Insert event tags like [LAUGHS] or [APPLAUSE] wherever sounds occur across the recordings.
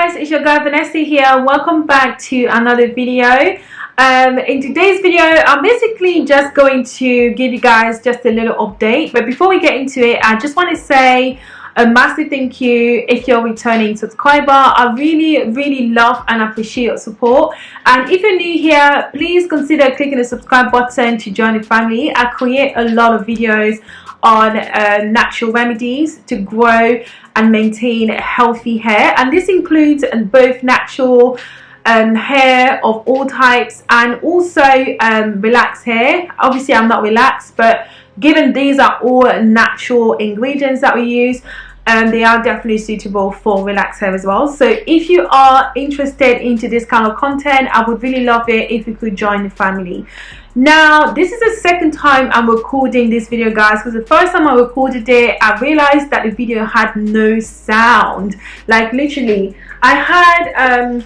guys it's your girl Vanessa here. Welcome back to another video. Um, in today's video I'm basically just going to give you guys just a little update. But before we get into it I just want to say a massive thank you if you're returning subscriber. I really really love and appreciate your support. And if you're new here please consider clicking the subscribe button to join the family. I create a lot of videos on uh, natural remedies to grow and maintain healthy hair. And this includes both natural um, hair of all types and also um, relaxed hair. Obviously I'm not relaxed but given these are all natural ingredients that we use um, they are definitely suitable for relaxed hair as well. So if you are interested into this kind of content I would really love it if you could join the family. Now this is the second time i'm recording this video guys because the first time i recorded it i realized that the video had no sound. Like literally i had um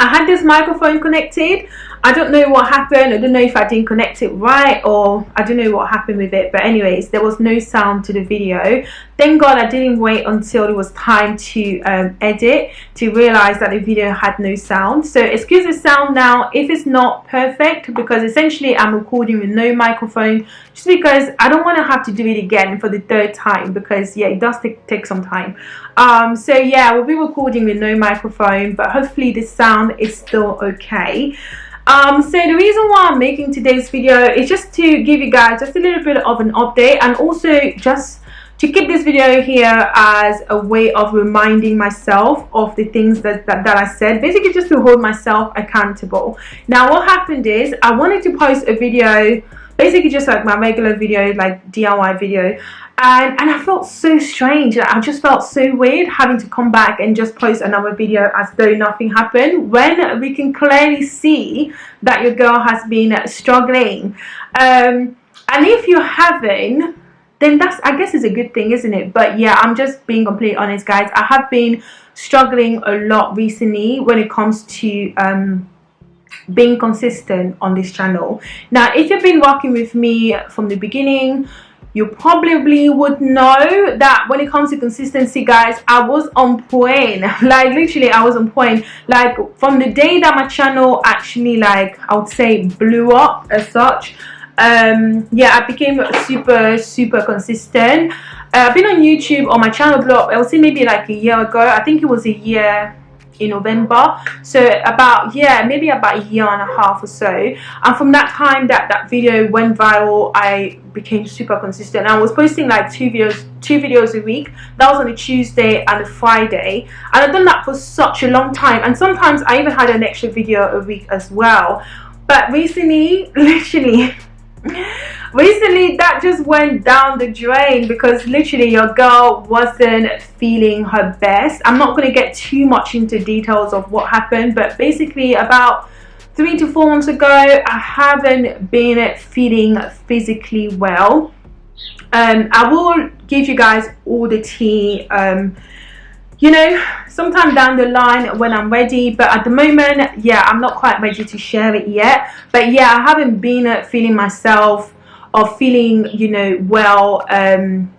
i had this microphone connected I don't know what happened. I don't know if I didn't connect it right or I don't know what happened with it. But anyways, there was no sound to the video. Thank God I didn't wait until it was time to um, edit to realize that the video had no sound. So excuse the sound now if it's not perfect because essentially I'm recording with no microphone just because I don't want to have to do it again for the third time because yeah, it does take, take some time. Um, so yeah, we'll be recording with no microphone but hopefully the sound is still okay um, so the reason why I'm making today's video is just to give you guys just a little bit of an update and also just to keep this video here as a way of reminding myself of the things that, that, that, I said basically just to hold myself accountable. Now what happened is I wanted to post a video basically just like my regular video like DIY video and and I felt so strange. I just felt so weird having to come back and just post another video as though nothing happened when we can clearly see that your girl has been struggling. Um, and if you haven't then that's I guess is a good thing isn't it? But yeah I'm just being completely honest guys. I have been struggling a lot recently when it comes to um, being consistent on this channel. Now if you've been working with me from the beginning you probably would know that when it comes to consistency guys i was on point. [LAUGHS] Like literally i was on point. Like from the day that my channel actually like i would say blew up as such um yeah i became super super consistent. Uh, i've been on youtube on my channel blew up i would say maybe like a year ago. I think it was a year in November. So about yeah maybe about a year and a half or so. And from that time that that video went viral I became super consistent. I was posting like two videos two videos a week. That was on a Tuesday and a Friday. And I've done that for such a long time. And sometimes I even had an extra video a week as well. But recently [LAUGHS] literally recently that just went down the drain because literally your girl wasn't feeling her best. I'm not going to get too much into details of what happened but basically about three to four months ago i haven't been feeling physically well. Um, i will give you guys all the tea um, you know sometime down the line when i'm ready but at the moment yeah i'm not quite ready to share it yet. But yeah i haven't been feeling myself or feeling you know well um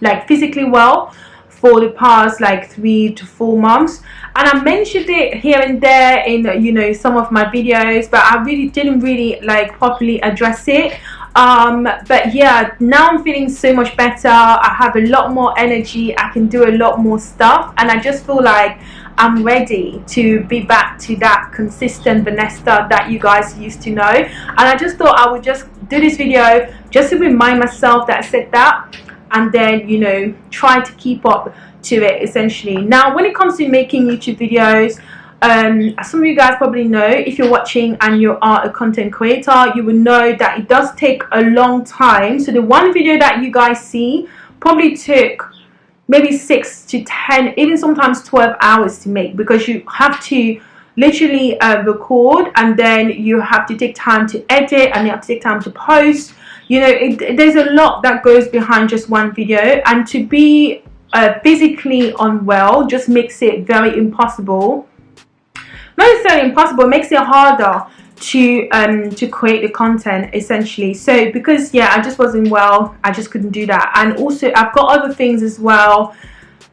like physically well for the past like three to four months. And I mentioned it here and there in you know some of my videos but I really didn't really like properly address it. Um but yeah now i'm feeling so much better. I have a lot more energy. I can do a lot more stuff. And i just feel like i'm ready to be back to that consistent vanessa that you guys used to know. And i just thought i would just do this video just to remind myself that i said that and then you know try to keep up to it essentially. Now when it comes to making youtube videos um, some of you guys probably know if you're watching and you are a content creator you will know that it does take a long time. So the one video that you guys see probably took maybe six to ten even sometimes 12 hours to make because you have to literally uh, record and then you have to take time to edit and you have to take time to post. You know it, there's a lot that goes behind just one video and to be uh, physically unwell just makes it very impossible. Not necessarily impossible, makes it harder to um to create the content essentially. So because yeah i just wasn't well i just couldn't do that. And also i've got other things as well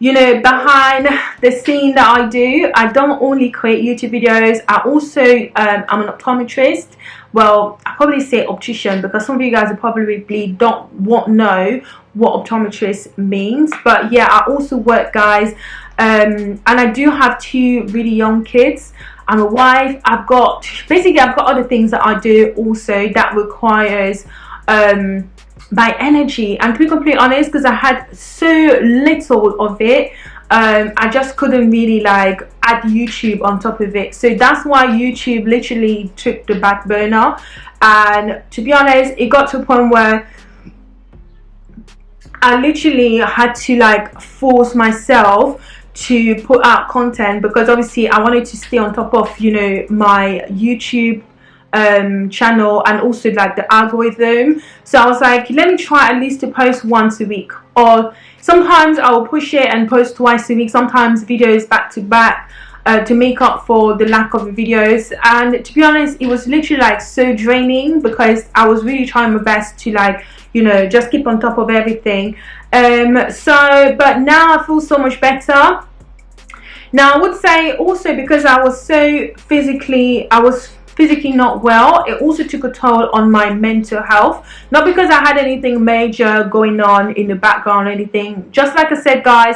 you know behind the scene that I do. I don't only create YouTube videos. I also um, I'm an optometrist. Well I probably say optician because some of you guys probably don't want know what optometrist means. But yeah I also work guys um, and I do have two really young kids I'm a wife. I've got basically I've got other things that I do also that requires um, my energy. And to be completely honest because I had so little of it um, I just couldn't really like add YouTube on top of it. So that's why YouTube literally took the back burner. And to be honest it got to a point where I literally had to like force myself to put out content because obviously I wanted to stay on top of you know my YouTube um, channel and also like the algorithm. So I was like let me try at least to post once a week. Or sometimes I will push it and post twice a week sometimes videos back to back uh, to make up for the lack of videos. And to be honest it was literally like so draining because I was really trying my best to like you know just keep on top of everything. Um, so but now I feel so much better. Now I would say also because I was so physically I was physically not well it also took a toll on my mental health. Not because I had anything major going on in the background or anything. Just like I said guys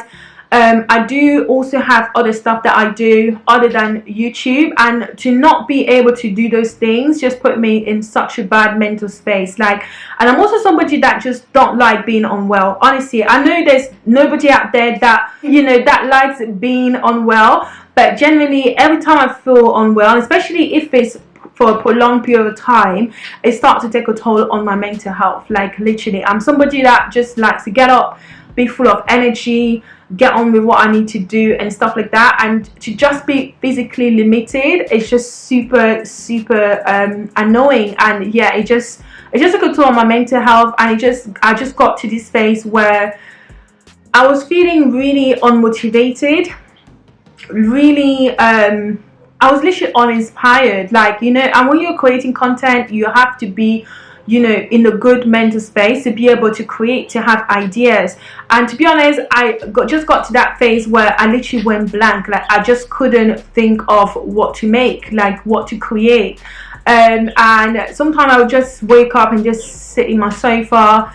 um, I do also have other stuff that I do other than YouTube and to not be able to do those things just put me in such a bad mental space. Like and I'm also somebody that just don't like being unwell. Honestly I know there's nobody out there that you know that likes being unwell but generally every time I feel unwell especially if it's for a prolonged period of time it starts to take a toll on my mental health. Like literally I'm somebody that just likes to get up be full of energy get on with what I need to do and stuff like that. And to just be physically limited it's just super super um, annoying. And yeah it just it just took a toll on my mental health. And it just I just got to this phase where I was feeling really unmotivated really um I was literally uninspired. Like you know and when you're creating content you have to be you know in a good mental space to be able to create to have ideas. And to be honest i got just got to that phase where i literally went blank. Like i just couldn't think of what to make like what to create. Um, and sometimes i would just wake up and just sit in my sofa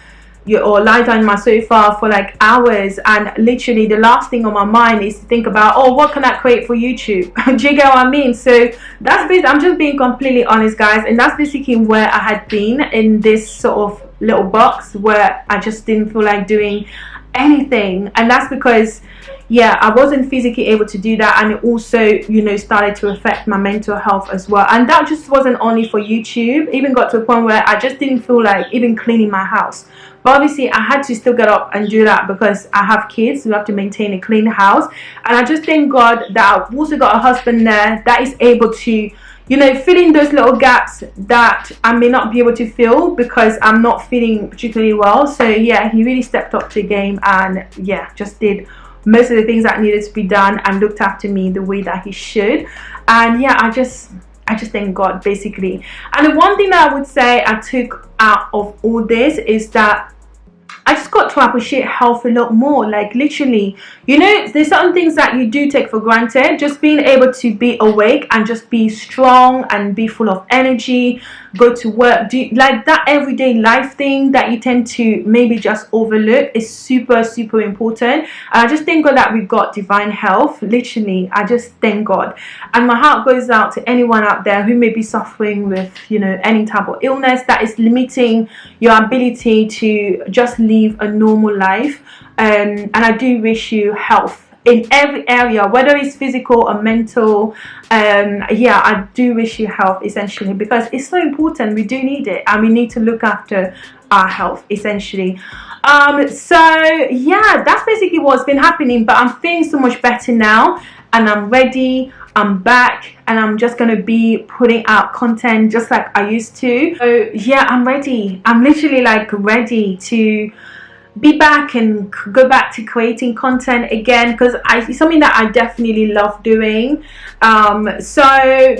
or lie down my sofa for like hours and literally the last thing on my mind is to think about oh what can I create for YouTube? [LAUGHS] Do you get what I mean? So that's basically I'm just being completely honest guys and that's basically where I had been in this sort of little box where I just didn't feel like doing anything and that's because yeah I wasn't physically able to do that and it also you know started to affect my mental health as well and that just wasn't only for YouTube. Even got to a point where I just didn't feel like even cleaning my house but obviously I had to still get up and do that because I have kids who have to maintain a clean house. And I just thank God that I've also got a husband there that is able to you know fill in those little gaps that I may not be able to fill because I'm not feeling particularly well. So yeah he really stepped up to the game and yeah just did most of the things that needed to be done and looked after me the way that he should. And yeah I just I just thank God basically. And the one thing that I would say I took out of all this is that I just got to appreciate health a lot more like literally. You know there's certain things that you do take for granted just being able to be awake and just be strong and be full of energy go to work do like that everyday life thing that you tend to maybe just overlook is super super important. And I just thank God that we got divine health literally. I just thank God. And my heart goes out to anyone out there who may be suffering with you know any type of illness that is limiting your ability to just live a normal life. Um, and I do wish you health in every area whether it's physical or mental um yeah i do wish you health essentially because it's so important. We do need it and we need to look after our health essentially. Um so yeah that's basically what's been happening but i'm feeling so much better now and i'm ready I'm back and I'm just gonna be putting out content just like I used to. So yeah I'm ready. I'm literally like ready to be back and go back to creating content again because I it's something that I definitely love doing. Um, so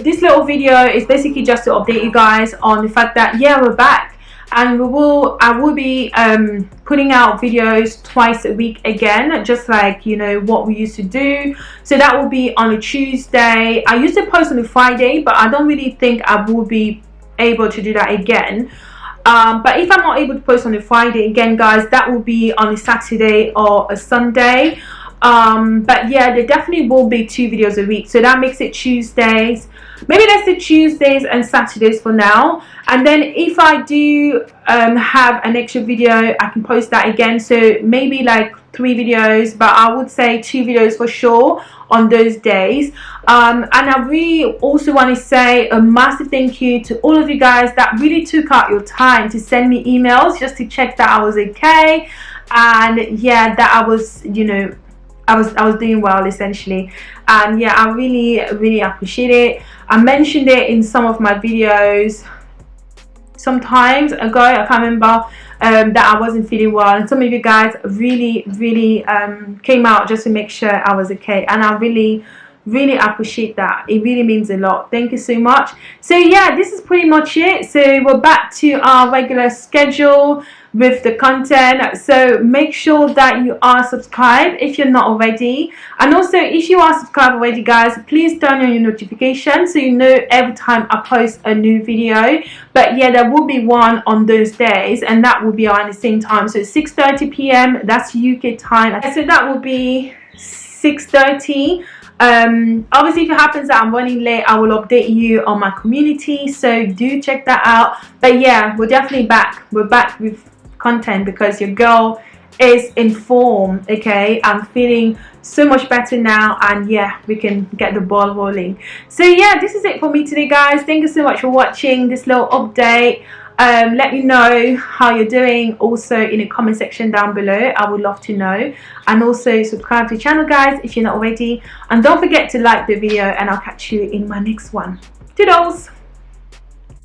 this little video is basically just to update you guys on the fact that yeah we're back. And we will I will be um, putting out videos twice a week again just like you know what we used to do. So that will be on a Tuesday. I used to post on a Friday but I don't really think I will be able to do that again um, but if I'm not able to post on a Friday again guys that will be on a Saturday or a Sunday um, but yeah there definitely will be two videos a week. So that makes it Tuesdays. Maybe let's do Tuesdays and Saturdays for now. And then if I do um, have an extra video I can post that again. So maybe like three videos but I would say two videos for sure on those days. Um, and I really also want to say a massive thank you to all of you guys that really took out your time to send me emails just to check that I was okay. And yeah that I was you know I was I was doing well essentially. And yeah I really really appreciate it. I mentioned it in some of my videos sometimes ago. I can't remember um, that I wasn't feeling well. And some of you guys really really um, came out just to make sure I was okay. And I really really appreciate that. It really means a lot. Thank you so much. So yeah this is pretty much it. So we're back to our regular schedule with the content. So make sure that you are subscribed if you're not already. And also if you are subscribed already guys please turn on your notifications so you know every time I post a new video. But yeah there will be one on those days and that will be around the same time. So 6:30 p.m. that's UK time. So that will be 6:30 um, obviously if it happens that i'm running late i will update you on my community. So do check that out. But yeah we're definitely back. We're back with content because your girl is informed okay? I'm feeling so much better now and yeah we can get the ball rolling. So yeah this is it for me today guys. Thank you so much for watching this little update. Um, let me know how you're doing. Also in the comment section down below I would love to know. And also subscribe to the channel guys if you're not already. And don't forget to like the video and I'll catch you in my next one. Toodles